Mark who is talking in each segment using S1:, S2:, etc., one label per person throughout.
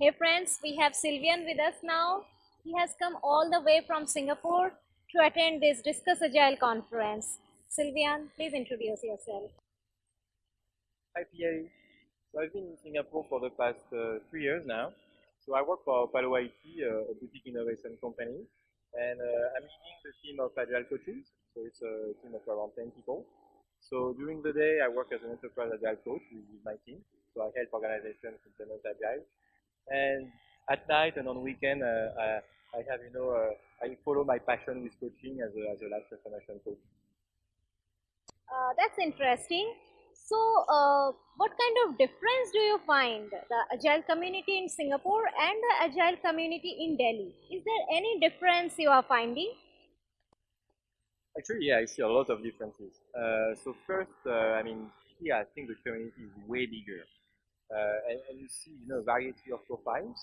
S1: Hey friends, we have Sylvain with us now. He has come all the way from Singapore to attend this Discuss Agile conference. Sylvain, please introduce yourself.
S2: Hi Pierre. So I've been in Singapore for the past uh, three years now. So I work for Palo IT, uh, a boutique innovation company, and uh, I'm leading the team of Agile coaches. So it's a team of around 10 people. So during the day, I work as an enterprise Agile coach with my team. So I help organizations implement Agile. And at night and on weekend, uh, I, I, have, you know, uh, I follow my passion with coaching as a, as a life transformation coach.
S1: Uh, that's interesting. So, uh, what kind of difference do you find the agile community in Singapore and the agile community in Delhi? Is there any difference you are finding?
S2: Actually, yeah, I see a lot of differences. Uh, so first, uh, I mean, here I think the community is way bigger, and, and, you see, you know, variety of profiles.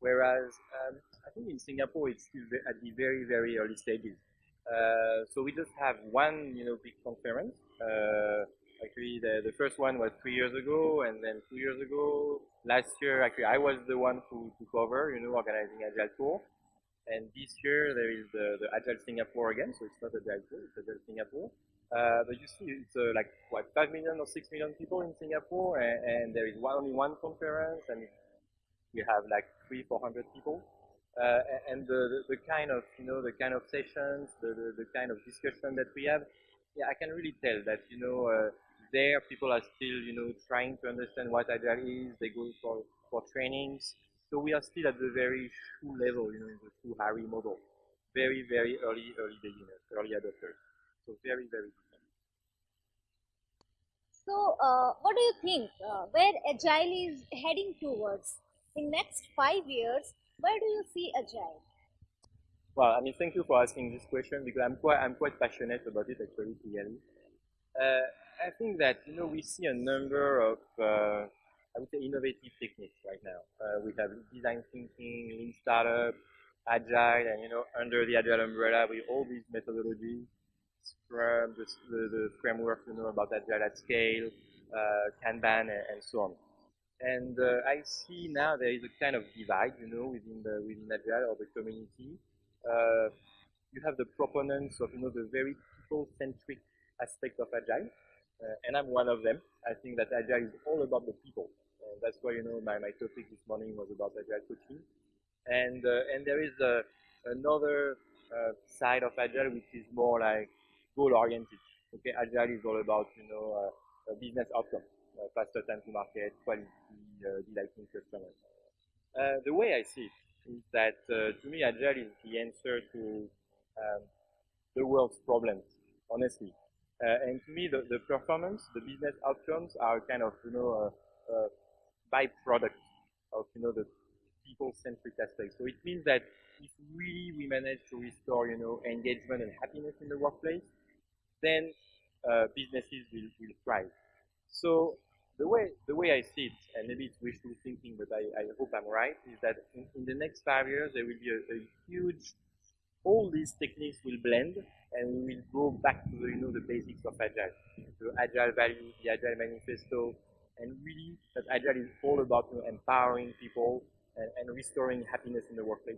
S2: Whereas um, I think in Singapore it's still at the very, very early stages. Uh, so we just have one, you know, big conference. Uh, actually, the, the first one was three years ago, and then two years ago, last year, actually, I was the one who took over, you know, organizing Agile Tour. And this year there is the, the Agile Singapore again, so it's not Agile Tour, it's Agile Singapore. Uh, but you see, it's uh, like what five million or six million people in Singapore, and, and there is one, only one conference, and we have like three, four hundred people. Uh, and the, the, the, kind of, you know, the kind of sessions, the, the, the, kind of discussion that we have, yeah, I can really tell that, you know, uh, there people are still, you know, trying to understand what Agile is. They go for, for trainings. So we are still at the very Shu level, you know, in the Shu Ha Ri model. Very, very early, early beginners, early adopters. So very, very different.
S1: So uh, what do you think, uh, where Agile is heading towards? In next five years, where do you see Agile?
S2: Well, I mean, thank you for asking this question because I'm quite, I'm quite passionate about it actually, clearly. Uh, I think that, you know, we see a number of, uh, I would say, innovative techniques right now. Uh, we have design thinking, lean startup, agile, and, you know, under the agile umbrella with all these methodologies, Scrum, the, the, framework, you know, about agile at scale, Kanban, and, so on. And uh, I see now there is a kind of divide, you know, within the within Agile or the community. Uh, you have the proponents of, you know, the very people-centric aspect of Agile, uh, and I'm one of them. I think that Agile is all about the people. And that's why, you know, my, my topic this morning was about Agile coaching. And, uh, and there is a, another uh, side of Agile which is more like goal-oriented. Okay, Agile is all about, you know, business outcome uh, faster time to market, quality, uh, delighting customers. Uh, the way I see it is that to me, Agile is the answer to um, the world's problems, honestly. and to me, the, the performance, the business outcomes are kind of, you know, byproduct of, you know, the people-centric aspect. So it means that if really we manage to restore, you know, engagement and happiness in the workplace, then uh, businesses will, will thrive. So the way the way I see it, and maybe it's wishful thinking, but I, I hope I'm right, is that in, in the next five years there will be a, a, huge all these techniques will blend and we will go back to the you know the basics of agile, the agile value, the agile manifesto, and really that agile is all about you know, empowering people and, and restoring happiness in the workplace.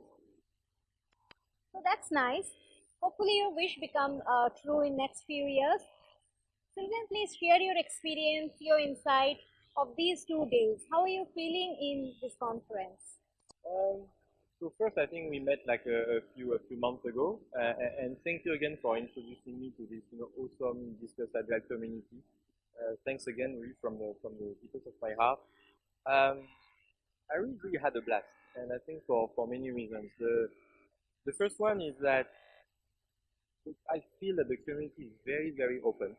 S1: So that's nice. Hopefully your wish become uh, true in next few years. Sylvain, please share your experience, your insight of these two days. How are you feeling in this conference?
S2: Um, so first, I think we met like a, a few a few months ago, uh, and thank you again for introducing me to this you know awesome Discuss Agile community. Uh, thanks again, really from the from the deepest of my heart. Um, I really, really had a blast, and I think for for many reasons. The the first one is that I feel that the community is very very open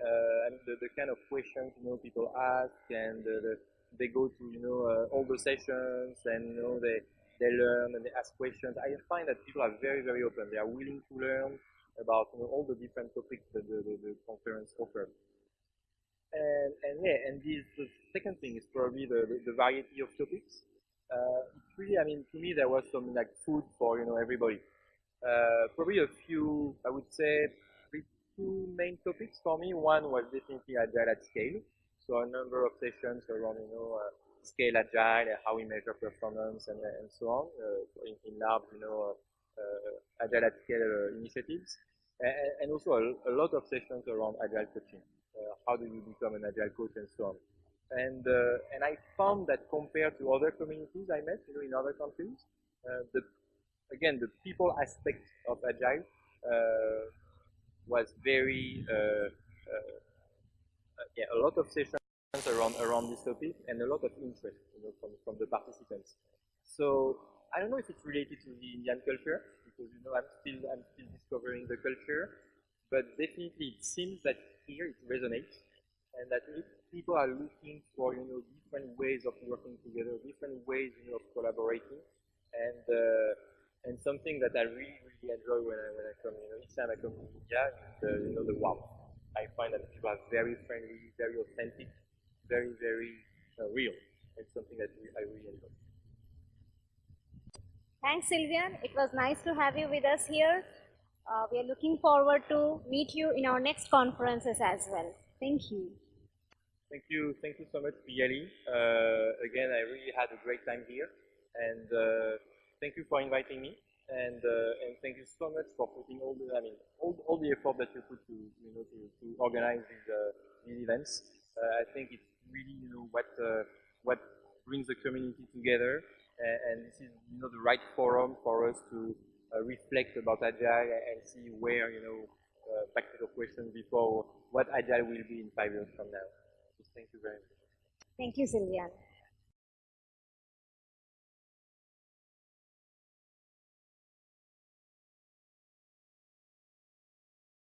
S2: uh, and the, the, kind of questions you know people ask and the, the, they go to you know uh, all the sessions and you know they they learn and they ask questions. I find that people are very very open. They are willing to learn about you know, all the different topics that the, the, the conference offers. And, and yeah, and this, the second thing is probably the, the, the variety of topics. Uh, really, I mean, to me, there was some like food for, you know, everybody. Uh, probably a few, I would say, two main topics for me. One was definitely agile at scale. So a number of sessions around, you know, uh, scale agile and how we measure performance and, uh, and so on uh, in, in large, you know, uh, uh agile at scale initiatives. And, and also a, a, lot of sessions around agile coaching. how do you become an agile coach and so on. And, and I found that compared to other communities I met, you know, in other countries, the, again, the people aspect of agile was very uh, uh, yeah, a lot of sessions around around this topic and a lot of interest you know, from, from the participants. So I don't know if it's related to the Indian culture because you know I'm still I'm still discovering the culture, but definitely it seems that here it resonates and that people are looking for you know different ways of working together, different ways you know of collaborating, and uh, and something that I really really enjoy when I when I come you know each time I come to India is uh, you know the warmth. I find that people are very friendly, very authentic, very, very uh, real. It's something that I really enjoy.
S1: Thanks, Sylvain. It was nice to have you with us here. Uh, we are looking forward to meet you in our next conferences as well. Thank you.
S2: Thank you. Thank you so much, Piali. Uh, again, I really had a great time here. And uh, thank you for inviting me. And, uh, and thank you so much for putting all the, I mean, all, all the effort that you put to, you know, to, to organize these, uh, these events. Uh, I think it's really, you know, what, uh, what brings the community together. And, this is, you know, the right forum for us to uh, reflect about Agile and see where, you know, uh, back to the question before, what Agile will be in five years from now. So thank you very much.
S1: Thank you, Sylvain.